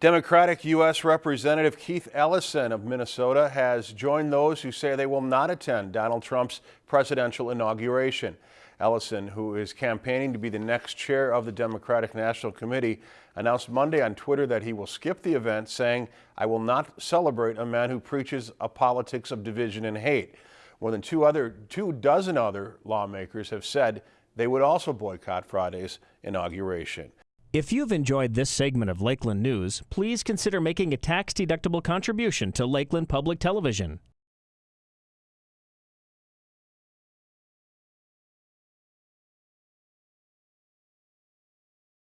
Democratic U.S. Representative Keith Ellison of Minnesota has joined those who say they will not attend Donald Trump's presidential inauguration. Ellison, who is campaigning to be the next chair of the Democratic National Committee, announced Monday on Twitter that he will skip the event, saying, I will not celebrate a man who preaches a politics of division and hate. More than two, other, two dozen other lawmakers have said they would also boycott Friday's inauguration. If you've enjoyed this segment of Lakeland News, please consider making a tax-deductible contribution to Lakeland Public Television.